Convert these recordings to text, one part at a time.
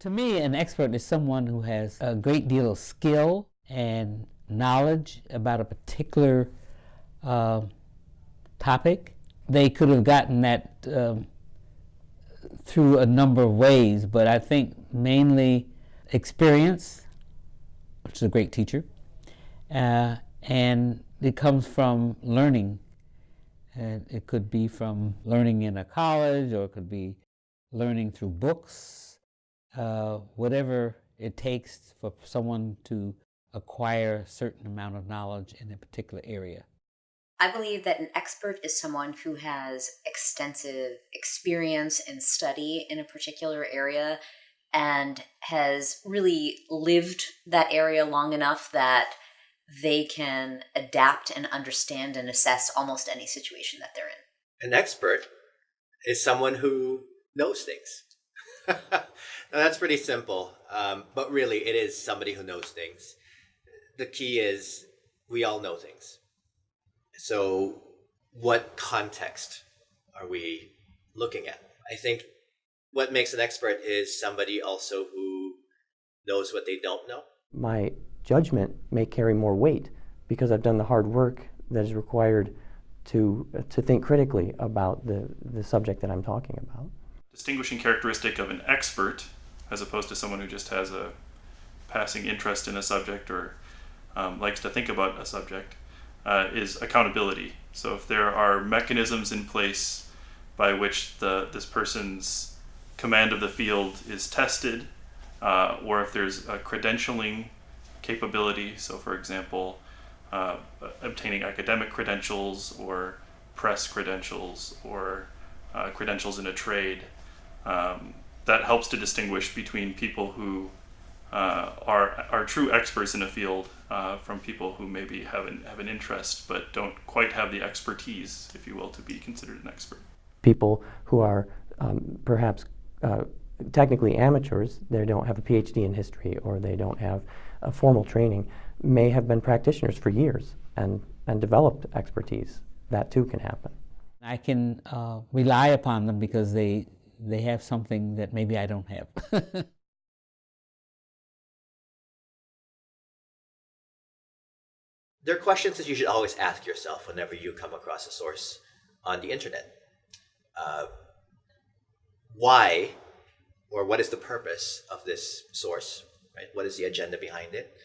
To me, an expert is someone who has a great deal of skill and knowledge about a particular uh, topic. They could have gotten that um, through a number of ways, but I think mainly experience, which is a great teacher, uh, and it comes from learning. And it could be from learning in a college, or it could be learning through books, uh, whatever it takes for someone to acquire a certain amount of knowledge in a particular area. I believe that an expert is someone who has extensive experience and study in a particular area and has really lived that area long enough that they can adapt and understand and assess almost any situation that they're in. An expert is someone who knows things. now, that's pretty simple, um, but really it is somebody who knows things. The key is we all know things. So, what context are we looking at? I think what makes an expert is somebody also who knows what they don't know. My judgment may carry more weight because I've done the hard work that is required to, to think critically about the, the subject that I'm talking about. Distinguishing characteristic of an expert as opposed to someone who just has a passing interest in a subject or um, likes to think about a subject uh, is accountability. So if there are mechanisms in place by which the this person's command of the field is tested, uh, or if there's a credentialing capability, so for example, uh, obtaining academic credentials or press credentials or uh, credentials in a trade, um, that helps to distinguish between people who uh, are, are true experts in a field uh, from people who maybe have an, have an interest but don't quite have the expertise, if you will, to be considered an expert. People who are um, perhaps uh, technically amateurs, they don't have a PhD in history or they don't have a formal training, may have been practitioners for years and, and developed expertise. That too can happen. I can uh, rely upon them because they, they have something that maybe I don't have. there are questions that you should always ask yourself whenever you come across a source on the internet. Uh, why or what is the purpose of this source, right? What is the agenda behind it?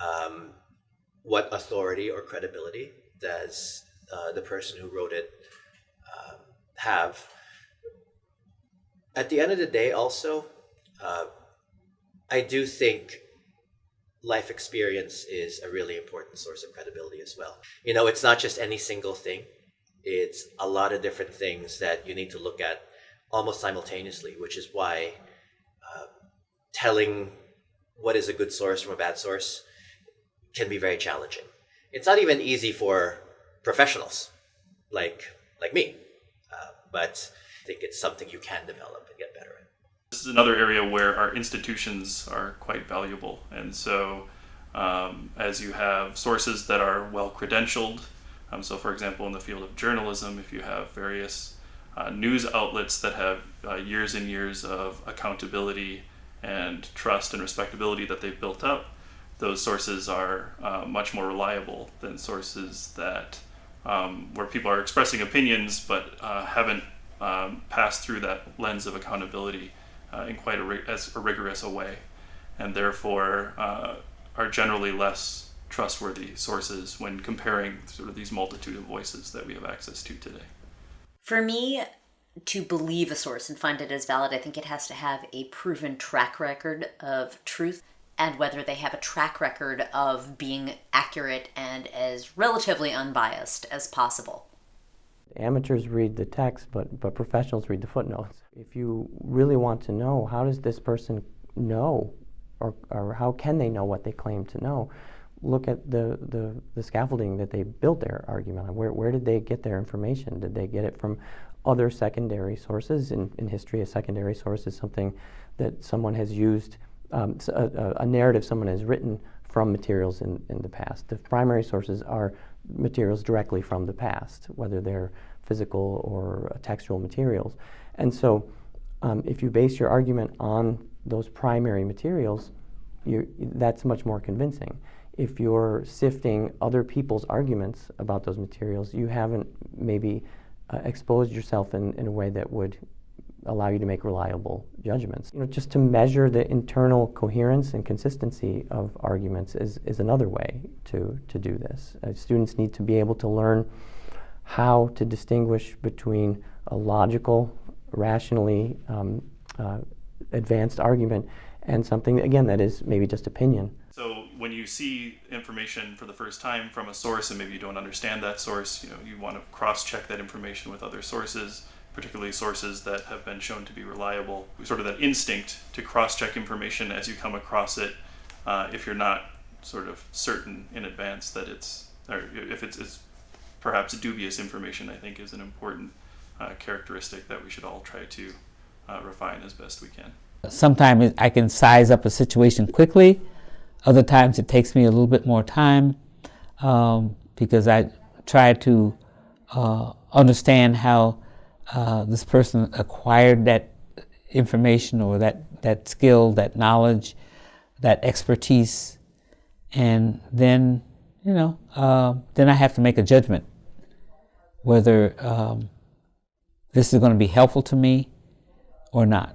Um, what authority or credibility does uh, the person who wrote it uh, have? At the end of the day, also, uh, I do think life experience is a really important source of credibility as well. You know, it's not just any single thing. It's a lot of different things that you need to look at almost simultaneously, which is why uh, telling what is a good source from a bad source can be very challenging. It's not even easy for professionals like like me, uh, but Think it's something you can develop and get better at. This is another area where our institutions are quite valuable, and so um, as you have sources that are well credentialed, um, so for example in the field of journalism, if you have various uh, news outlets that have uh, years and years of accountability and trust and respectability that they've built up, those sources are uh, much more reliable than sources that um, where people are expressing opinions but uh, haven't um, passed through that lens of accountability uh, in quite a, as a rigorous a way, and therefore uh, are generally less trustworthy sources when comparing sort of these multitude of voices that we have access to today. For me, to believe a source and find it as valid, I think it has to have a proven track record of truth and whether they have a track record of being accurate and as relatively unbiased as possible. Amateurs read the text, but, but professionals read the footnotes. If you really want to know, how does this person know, or, or how can they know what they claim to know, look at the, the, the, scaffolding that they built their argument on. Where, where did they get their information? Did they get it from other secondary sources? In, in history, a secondary source is something that someone has used, um, a, a, narrative someone has written from materials in, in the past. The primary sources are materials directly from the past, whether they're physical or textual materials. And so um, if you base your argument on those primary materials, that's much more convincing. If you're sifting other people's arguments about those materials, you haven't maybe uh, exposed yourself in, in a way that would allow you to make reliable judgments. You know, just to measure the internal coherence and consistency of arguments is, is another way to, to do this. Uh, students need to be able to learn how to distinguish between a logical, rationally um, uh, advanced argument and something, again, that is maybe just opinion. So when you see information for the first time from a source and maybe you don't understand that source, you know, you want to cross-check that information with other sources particularly sources that have been shown to be reliable. Sort of that instinct to cross check information as you come across it, uh, if you're not sort of certain in advance that it's, or if it's, it's perhaps dubious information, I think is an important uh, characteristic that we should all try to uh, refine as best we can. Sometimes I can size up a situation quickly. Other times it takes me a little bit more time um, because I try to uh, understand how uh, this person acquired that information or that, that skill, that knowledge, that expertise, and then, you know, uh, then I have to make a judgment whether um, this is going to be helpful to me or not.